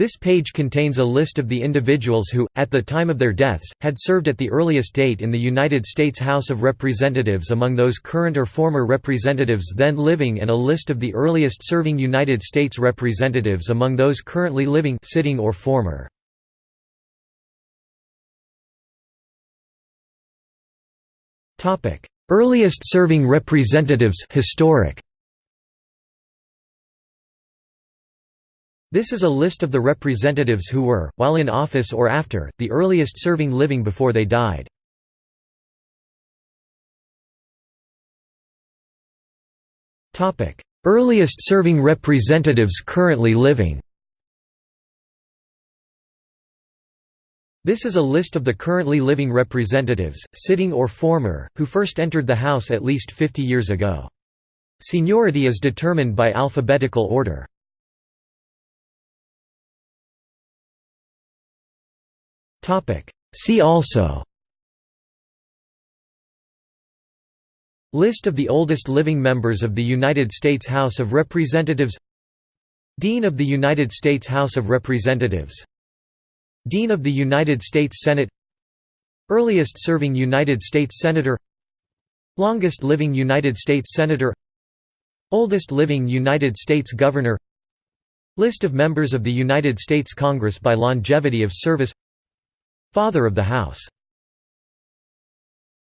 This page contains a list of the individuals who, at the time of their deaths, had served at the earliest date in the United States House of Representatives among those current or former representatives then living and a list of the earliest serving United States representatives among those currently living sitting or former. Earliest serving representatives historic. This is a list of the representatives who were, while in office or after, the earliest serving living before they died. earliest serving representatives currently living This is a list of the currently living representatives, sitting or former, who first entered the House at least 50 years ago. Seniority is determined by alphabetical order. See also. List of the oldest living members of the United States House of Representatives. Dean of the United States House of Representatives. Dean of the United States Senate. Earliest serving United States Senator. Longest living United States Senator. Oldest living United States Governor. List of members of the United States Congress by longevity of service Father of the House